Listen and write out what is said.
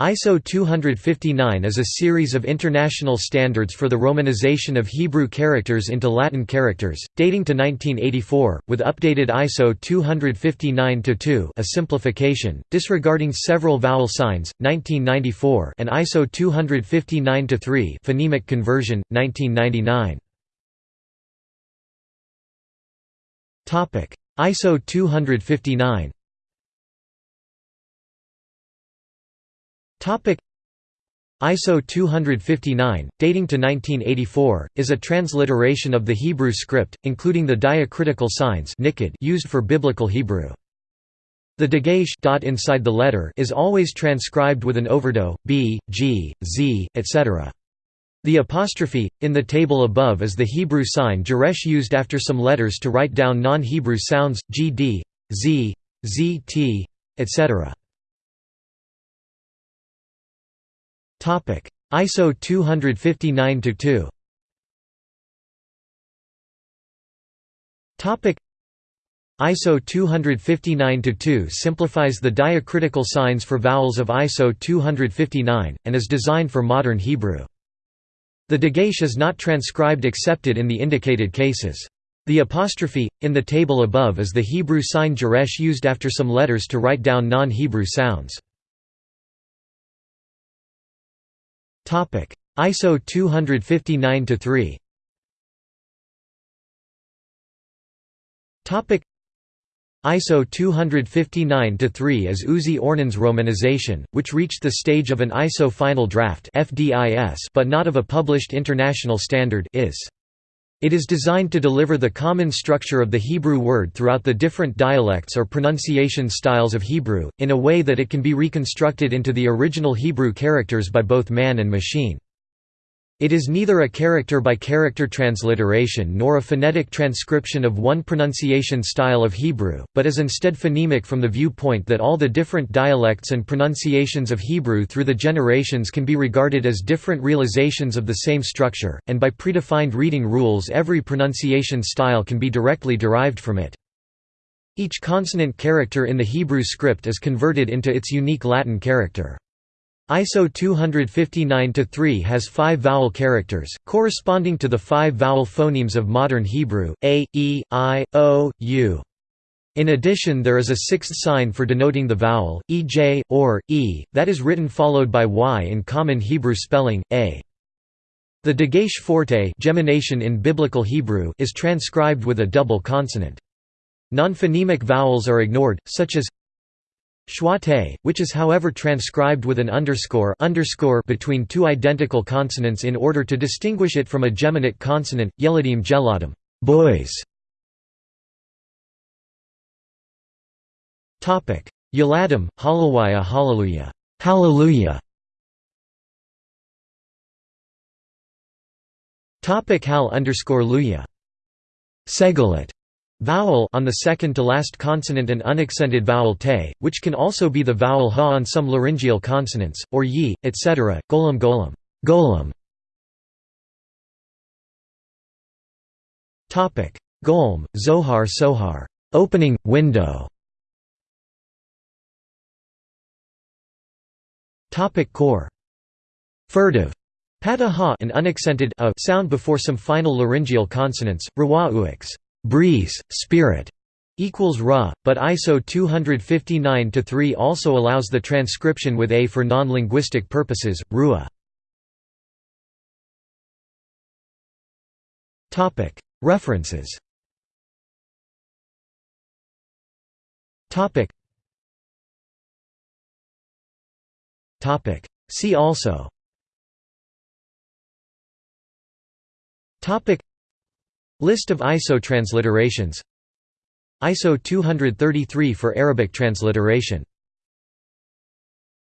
ISO 259 is a series of international standards for the romanization of Hebrew characters into Latin characters, dating to 1984, with updated ISO 259-2 a simplification, disregarding several vowel signs, 1994 and ISO 259-3 phonemic conversion, 1999. ISO 259 ISO 259, dating to 1984, is a transliteration of the Hebrew script, including the diacritical signs used for Biblical Hebrew. The dagesh dot inside the letter is always transcribed with an overdot, b, g, z, etc. The apostrophe, in the table above is the Hebrew sign geresh used after some letters to write down non-Hebrew sounds, gd, z, zt, etc. ISO 259-2 ISO 259-2 simplifies the diacritical signs for vowels of ISO 259, and is designed for modern Hebrew. The dagesh is not transcribed excepted in the indicated cases. The apostrophe, in the table above is the Hebrew sign geresh used after some letters to write down non-Hebrew sounds. Topic: ISO 259-3. Topic: ISO 259-3 is Uzi Ornan's romanization, which reached the stage of an ISO final draft (FDIS) but not of a published international standard (IS). It is designed to deliver the common structure of the Hebrew word throughout the different dialects or pronunciation styles of Hebrew, in a way that it can be reconstructed into the original Hebrew characters by both man and machine. It is neither a character-by-character transliteration nor a phonetic transcription of one pronunciation style of Hebrew, but is instead phonemic from the viewpoint that all the different dialects and pronunciations of Hebrew through the generations can be regarded as different realizations of the same structure, and by predefined reading rules every pronunciation style can be directly derived from it. Each consonant character in the Hebrew script is converted into its unique Latin character. ISO 259-3 has five vowel characters, corresponding to the five vowel phonemes of modern Hebrew, a, e, i, o, u. In addition there is a sixth sign for denoting the vowel, ej, or, e, that is written followed by y in common Hebrew spelling, a. The dagesh forte gemination in Biblical Hebrew is transcribed with a double consonant. Non-phonemic vowels are ignored, such as Schwate, which is however transcribed with an underscore, underscore between two identical consonants in order to distinguish it from a geminate consonant, yeladim geladim boys. Topic: Yeladim, Hallelujah, Hallelujah, Hallelujah. Topic Hal underscore Luya. Segolate Vowel on the second to last consonant and unaccented vowel te, which can also be the vowel ha on some laryngeal consonants, or yi, etc. Golem golem. Golem. Topic: Golem, Zohar Sohar. Opening window. Topic core. Furtive. Pataha an unaccented a sound before some final laryngeal consonants, rawa uix breeze, spirit equals ra, but ISO 259-3 also allows the transcription with a for non-linguistic purposes, rua. References. See also List of ISO transliterations. ISO 233 for Arabic transliteration